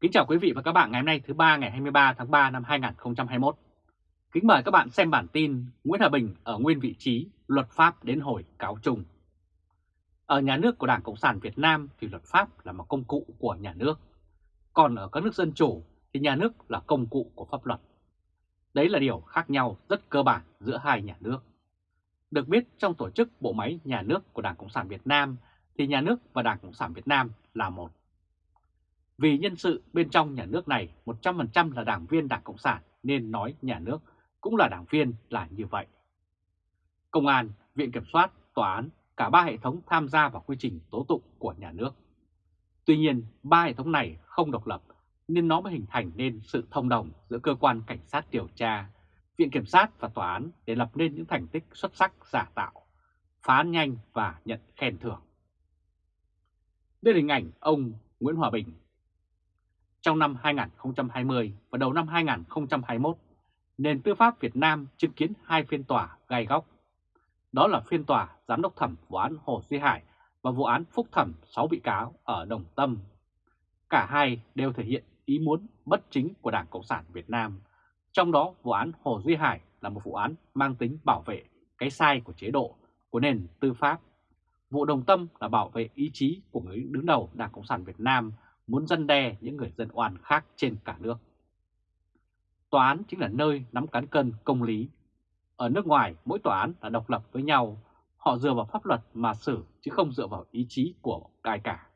Kính chào quý vị và các bạn ngày hôm nay thứ ba ngày 23 tháng 3 năm 2021. Kính mời các bạn xem bản tin Nguyễn Hòa Bình ở nguyên vị trí, luật pháp đến hồi cáo chung. Ở nhà nước của Đảng Cộng sản Việt Nam thì luật pháp là một công cụ của nhà nước. Còn ở các nước dân chủ thì nhà nước là công cụ của pháp luật. Đấy là điều khác nhau rất cơ bản giữa hai nhà nước. Được biết trong tổ chức bộ máy nhà nước của Đảng Cộng sản Việt Nam thì nhà nước và Đảng Cộng sản Việt Nam là một. Vì nhân sự bên trong nhà nước này 100% là đảng viên Đảng Cộng sản nên nói nhà nước cũng là đảng viên là như vậy. Công an, Viện Kiểm soát, Tòa án, cả ba hệ thống tham gia vào quy trình tố tụng của nhà nước. Tuy nhiên, ba hệ thống này không độc lập nên nó mới hình thành nên sự thông đồng giữa cơ quan cảnh sát điều tra, Viện Kiểm sát và Tòa án để lập nên những thành tích xuất sắc giả tạo, phá án nhanh và nhận khen thưởng. Đây là hình ảnh ông Nguyễn Hòa Bình trong năm 2020 và đầu năm 2021, nền tư pháp Việt Nam chứng kiến hai phiên tòa gai góc. Đó là phiên tòa giám đốc thẩm vụ án Hồ Duy Hải và vụ án phúc thẩm 6 bị cáo ở Đồng Tâm. Cả hai đều thể hiện ý muốn bất chính của Đảng Cộng sản Việt Nam. Trong đó vụ án Hồ Duy Hải là một vụ án mang tính bảo vệ cái sai của chế độ, của nền tư pháp. Vụ Đồng Tâm là bảo vệ ý chí của người đứng đầu Đảng Cộng sản Việt Nam muốn dân đe những người dân oan khác trên cả nước. Tòa án chính là nơi nắm cán cân công lý. Ở nước ngoài, mỗi tòa án là độc lập với nhau, họ dựa vào pháp luật mà xử chứ không dựa vào ý chí của ai cả.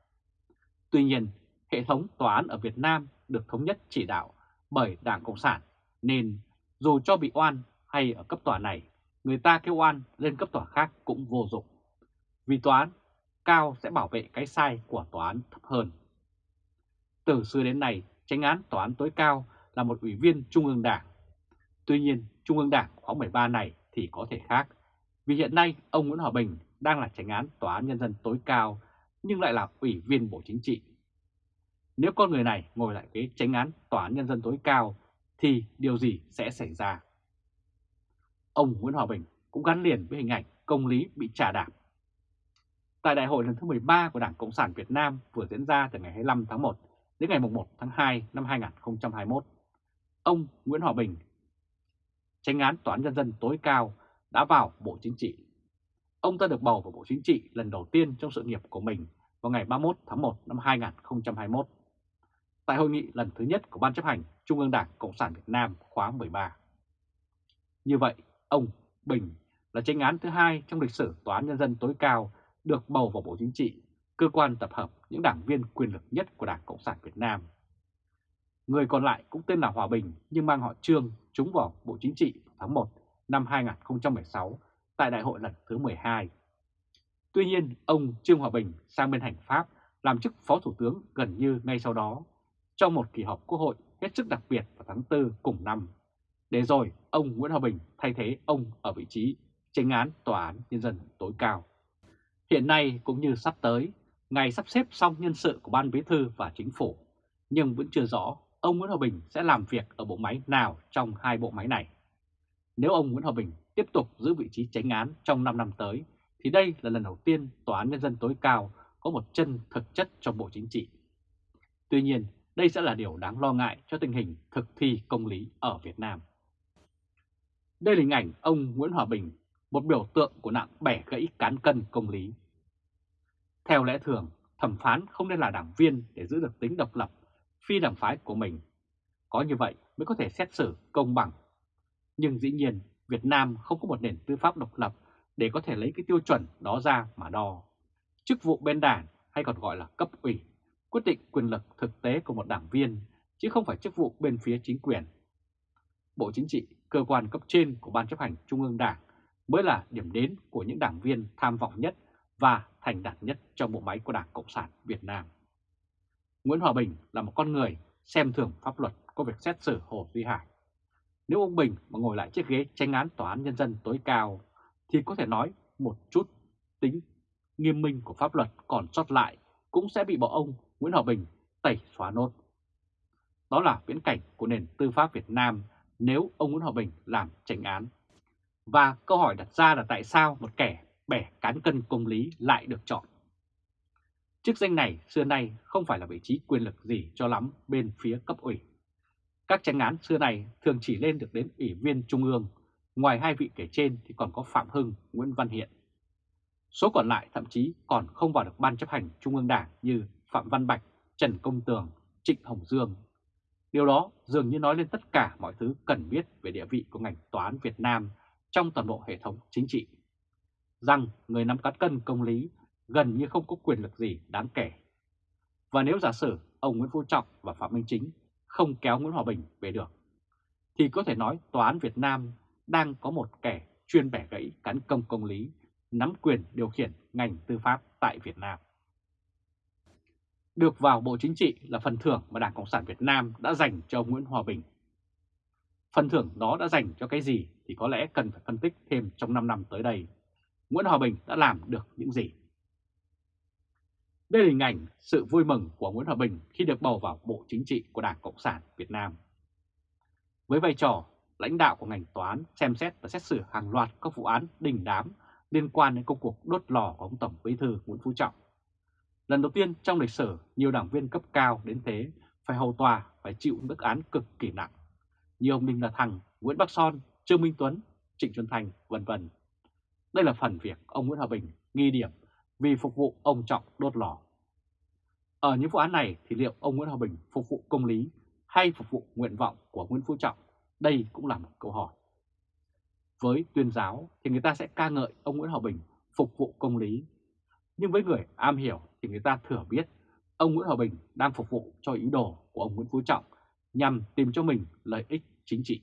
Tuy nhiên, hệ thống tòa án ở Việt Nam được thống nhất chỉ đạo bởi Đảng Cộng sản, nên dù cho bị oan hay ở cấp tòa này, người ta kêu oan lên cấp tòa khác cũng vô dụng. Vì tòa án cao sẽ bảo vệ cái sai của tòa án thấp hơn. Từ xưa đến nay, tránh án tòa án tối cao là một ủy viên Trung ương Đảng. Tuy nhiên, Trung ương Đảng khóa 13 này thì có thể khác, vì hiện nay ông Nguyễn Hòa Bình đang là tránh án tòa án nhân dân tối cao nhưng lại là ủy viên Bộ Chính trị. Nếu con người này ngồi lại ghế tránh án tòa án nhân dân tối cao thì điều gì sẽ xảy ra? Ông Nguyễn Hòa Bình cũng gắn liền với hình ảnh công lý bị trả đạp. Tại đại hội lần thứ 13 của Đảng Cộng sản Việt Nam vừa diễn ra từ ngày 25 tháng 1 đến ngày 1 tháng 2 năm 2021, ông Nguyễn Hòa Bình, tranh án Tòa án Nhân dân tối cao, đã vào Bộ Chính trị. Ông ta được bầu vào Bộ Chính trị lần đầu tiên trong sự nghiệp của mình vào ngày 31 tháng 1 năm 2021, tại hội nghị lần thứ nhất của Ban chấp hành Trung ương Đảng Cộng sản Việt Nam khóa 13. Như vậy, ông Bình là tranh án thứ hai trong lịch sử Tòa án Nhân dân tối cao được bầu vào Bộ Chính trị cơ quan tập hợp những đảng viên quyền lực nhất của Đảng Cộng sản Việt Nam. Người còn lại cũng tên là Hòa Bình nhưng mang họ Trương trúng vào Bộ Chính trị tháng 1 năm 2016 tại đại hội lần thứ 12. Tuy nhiên, ông Trương Hòa Bình sang bên hành Pháp làm chức Phó Thủ tướng gần như ngay sau đó, trong một kỳ họp Quốc hội hết sức đặc biệt vào tháng 4 cùng năm. Để rồi, ông Nguyễn Hòa Bình thay thế ông ở vị trí tranh án Tòa án Nhân dân tối cao. Hiện nay cũng như sắp tới, ngày sắp xếp xong nhân sự của Ban Bí Thư và Chính phủ, nhưng vẫn chưa rõ ông Nguyễn Hòa Bình sẽ làm việc ở bộ máy nào trong hai bộ máy này. Nếu ông Nguyễn Hòa Bình tiếp tục giữ vị trí tránh án trong 5 năm tới, thì đây là lần đầu tiên Tòa án Nhân dân tối cao có một chân thực chất trong Bộ Chính trị. Tuy nhiên, đây sẽ là điều đáng lo ngại cho tình hình thực thi công lý ở Việt Nam. Đây là hình ảnh ông Nguyễn Hòa Bình, một biểu tượng của nạn bẻ gãy cán cân công lý. Theo lẽ thường, thẩm phán không nên là đảng viên để giữ được tính độc lập, phi đảng phái của mình. Có như vậy mới có thể xét xử công bằng. Nhưng dĩ nhiên, Việt Nam không có một nền tư pháp độc lập để có thể lấy cái tiêu chuẩn đó ra mà đo. Chức vụ bên đảng hay còn gọi là cấp ủy, quyết định quyền lực thực tế của một đảng viên, chứ không phải chức vụ bên phía chính quyền. Bộ Chính trị, cơ quan cấp trên của Ban chấp hành Trung ương Đảng mới là điểm đến của những đảng viên tham vọng nhất và thành đạt nhất trong bộ máy của Đảng Cộng sản Việt Nam. Nguyễn Hòa Bình là một con người xem thường pháp luật có việc xét xử Hồ Duy Hải. Nếu ông Bình mà ngồi lại chiếc ghế tranh án Tòa án Nhân dân tối cao, thì có thể nói một chút tính nghiêm minh của pháp luật còn sót lại cũng sẽ bị bộ ông Nguyễn Hòa Bình tẩy xóa nốt. Đó là viễn cảnh của nền tư pháp Việt Nam nếu ông Nguyễn Hòa Bình làm tranh án. Và câu hỏi đặt ra là tại sao một kẻ bẻ cán cân công lý lại được chọn. Chức danh này xưa nay không phải là vị trí quyền lực gì cho lắm bên phía cấp ủy. Các tranh án xưa này thường chỉ lên được đến ủy viên trung ương, ngoài hai vị kể trên thì còn có Phạm Hưng, Nguyễn Văn Hiện. Số còn lại thậm chí còn không vào được ban chấp hành trung ương đảng như Phạm Văn Bạch, Trần Công Tường, Trịnh Hồng Dương. Điều đó dường như nói lên tất cả mọi thứ cần biết về địa vị của ngành tòa án Việt Nam trong toàn bộ hệ thống chính trị. Rằng người nắm cán cân công lý gần như không có quyền lực gì đáng kể. Và nếu giả sử ông Nguyễn Phú Trọng và Phạm Minh Chính không kéo Nguyễn Hòa Bình về được, thì có thể nói tòa án Việt Nam đang có một kẻ chuyên bẻ gãy cán công công lý, nắm quyền điều khiển ngành tư pháp tại Việt Nam. Được vào Bộ Chính trị là phần thưởng mà Đảng Cộng sản Việt Nam đã dành cho ông Nguyễn Hòa Bình. Phần thưởng đó đã dành cho cái gì thì có lẽ cần phải phân tích thêm trong 5 năm tới đây. Nguyễn Hòa Bình đã làm được những gì? Đây là hình ảnh sự vui mừng của Nguyễn Hòa Bình khi được bầu vào Bộ Chính trị của Đảng Cộng sản Việt Nam. Với vai trò lãnh đạo của ngành tòa án xem xét và xét xử hàng loạt các vụ án đình đám liên quan đến công cuộc đốt lò của ông Tổng Bí thư Nguyễn Phú Trọng. Lần đầu tiên trong lịch sử, nhiều đảng viên cấp cao đến thế phải hầu tòa phải chịu mức án cực kỳ nặng. Như ông Đinh La Thăng, Nguyễn Bắc Son, Trương Minh Tuấn, Trịnh Xuân Thành, vân vân. Đây là phần việc ông Nguyễn Hòa Bình nghi điểm vì phục vụ ông Trọng đốt lò. Ở những vụ án này thì liệu ông Nguyễn Hòa Bình phục vụ công lý hay phục vụ nguyện vọng của Nguyễn Phú Trọng? Đây cũng là một câu hỏi. Với tuyên giáo thì người ta sẽ ca ngợi ông Nguyễn Hòa Bình phục vụ công lý. Nhưng với người am hiểu thì người ta thừa biết ông Nguyễn Hòa Bình đang phục vụ cho ý đồ của ông Nguyễn Phú Trọng nhằm tìm cho mình lợi ích chính trị.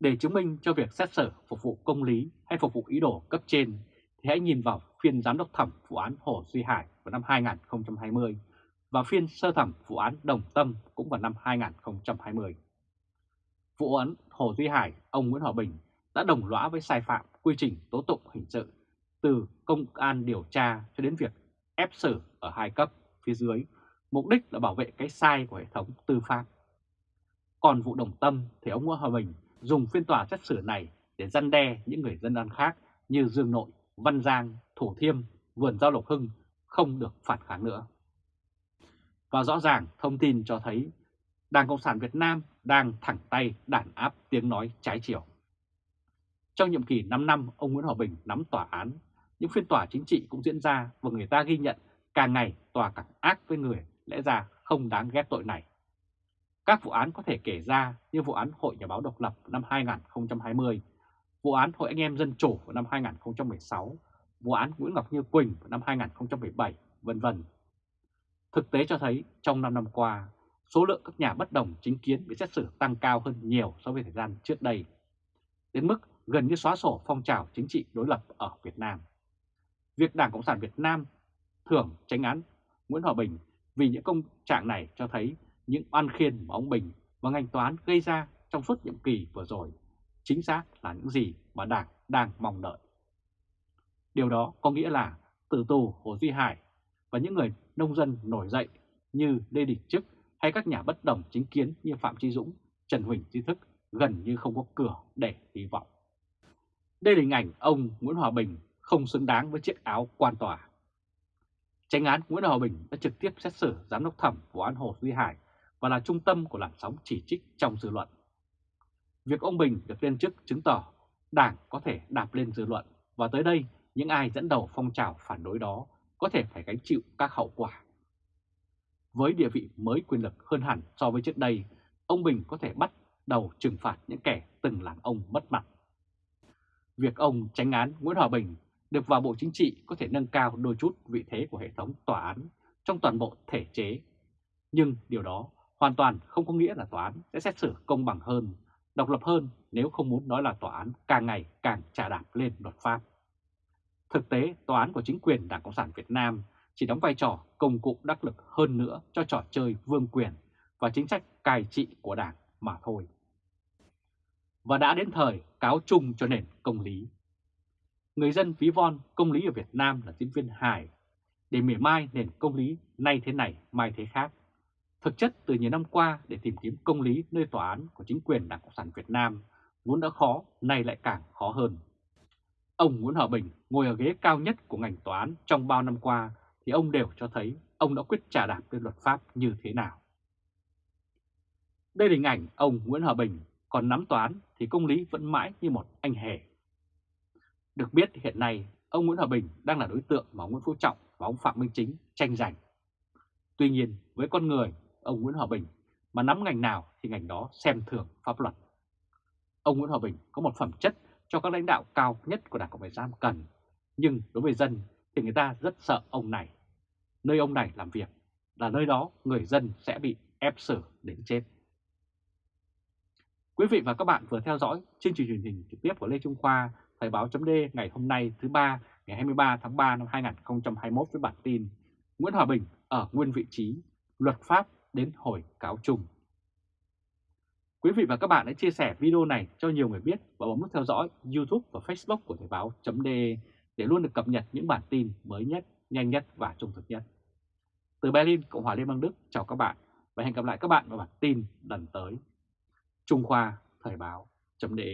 Để chứng minh cho việc xét xử phục vụ công lý hay phục vụ ý đồ cấp trên thì hãy nhìn vào phiên giám đốc thẩm vụ án Hồ Duy Hải vào năm 2020 và phiên sơ thẩm vụ án Đồng Tâm cũng vào năm 2020. Vụ án Hồ Duy Hải, ông Nguyễn Hòa Bình đã đồng lõa với sai phạm quy trình tố tụng hình sự từ công an điều tra cho đến việc ép xử ở hai cấp phía dưới, mục đích là bảo vệ cái sai của hệ thống tư pháp. Còn vụ Đồng Tâm thì ông Nguyễn Hòa Bình dùng phiên tòa xét xử này để răn đe những người dân ăn khác như Dương Nội, Văn Giang, Thủ Thiêm, Vườn Giao Lộc Hưng không được phản kháng nữa. Và rõ ràng thông tin cho thấy Đảng Cộng sản Việt Nam đang thẳng tay đàn áp tiếng nói trái chiều. Trong nhiệm kỳ 5 năm ông Nguyễn Hòa Bình nắm tòa án, những phiên tòa chính trị cũng diễn ra và người ta ghi nhận càng ngày tòa càng ác với người lẽ ra không đáng ghét tội này. Các vụ án có thể kể ra như vụ án Hội Nhà báo độc lập năm 2020, vụ án Hội Anh em Dân Chủ năm 2016, vụ án Nguyễn Ngọc Như Quỳnh năm 2017, vân vân. Thực tế cho thấy trong 5 năm qua, số lượng các nhà bất đồng chính kiến bị xét xử tăng cao hơn nhiều so với thời gian trước đây, đến mức gần như xóa sổ phong trào chính trị đối lập ở Việt Nam. Việc Đảng Cộng sản Việt Nam thưởng tránh án Nguyễn Hòa Bình vì những công trạng này cho thấy những oan khiên mà ông Bình và ngành toán gây ra trong suốt nhiệm kỳ vừa rồi chính xác là những gì mà Đảng đang mong đợi. Điều đó có nghĩa là tử tù Hồ Duy Hải và những người nông dân nổi dậy như Lê Đình Trức hay các nhà bất đồng chính kiến như Phạm Trí Dũng, Trần Huỳnh Trí Thức gần như không có cửa để hy vọng. Đây là hình ảnh ông Nguyễn Hòa Bình không xứng đáng với chiếc áo quan tòa. Tranh án Nguyễn Hòa Bình đã trực tiếp xét xử giám đốc thẩm vụ án Hồ Duy Hải và là trung tâm của làn sóng chỉ trích trong dư luận. Việc ông Bình được lên chức chứng tỏ Đảng có thể đạp lên dư luận và tới đây những ai dẫn đầu phong trào phản đối đó có thể phải gánh chịu các hậu quả. Với địa vị mới quyền lực hơn hẳn so với trước đây, ông Bình có thể bắt đầu trừng phạt những kẻ từng làm ông mất mặt. Việc ông tránh án Nguyễn Hòa Bình được vào Bộ Chính trị có thể nâng cao đôi chút vị thế của hệ thống tòa án trong toàn bộ thể chế. Nhưng điều đó hoàn toàn không có nghĩa là tòa án sẽ xét xử công bằng hơn, độc lập hơn nếu không muốn nói là tòa án càng ngày càng trả đạp lên luật pháp. Thực tế, tòa án của chính quyền Đảng Cộng sản Việt Nam chỉ đóng vai trò công cụ đắc lực hơn nữa cho trò chơi vương quyền và chính sách cai trị của Đảng mà thôi. Và đã đến thời cáo chung cho nền công lý. Người dân ví von công lý ở Việt Nam là diễn viên hài, để mỉa mai nền công lý nay thế này mai thế khác. Thực chất từ nhiều năm qua để tìm kiếm công lý nơi tòa án của chính quyền Đảng Cộng sản Việt Nam vốn đã khó, nay lại càng khó hơn. Ông Nguyễn Hòa Bình ngồi ở ghế cao nhất của ngành tòa án trong bao năm qua thì ông đều cho thấy ông đã quyết trả đạp lên luật pháp như thế nào. Đây là hình ảnh ông Nguyễn Hòa Bình còn nắm toán thì công lý vẫn mãi như một anh hề. Được biết hiện nay ông Nguyễn Hòa Bình đang là đối tượng mà ông Nguyễn Phú Trọng và ông Phạm Minh Chính tranh giành. Tuy nhiên với con người ông Nguyễn Hòa Bình mà nắm ngành nào thì ngành đó xem thường pháp luật. Ông Nguyễn Hòa Bình có một phẩm chất cho các lãnh đạo cao nhất của Đảng Cộng sản Việt Nam cần, nhưng đối với dân thì người ta rất sợ ông này. Nơi ông này làm việc là nơi đó người dân sẽ bị ép xử đến chết. Quý vị và các bạn vừa theo dõi chương trình truyền hình trực tiếp của Lê Trung Khoa, Thời báo chấm ngày hôm nay thứ ba ngày 23 tháng 3 năm 2021 với bản tin Nguyễn Hòa Bình ở nguyên vị trí, luật pháp đến hồi cáo chung. Quý vị và các bạn hãy chia sẻ video này cho nhiều người biết và bấm nút theo dõi YouTube và Facebook của Thời báo .de để luôn được cập nhật những bản tin mới nhất, nhanh nhất và trung thực nhất. Từ Berlin, Cộng hòa Liên bang Đức, chào các bạn và hẹn gặp lại các bạn vào bản tin lần tới. Trung Khoa Thời báo .de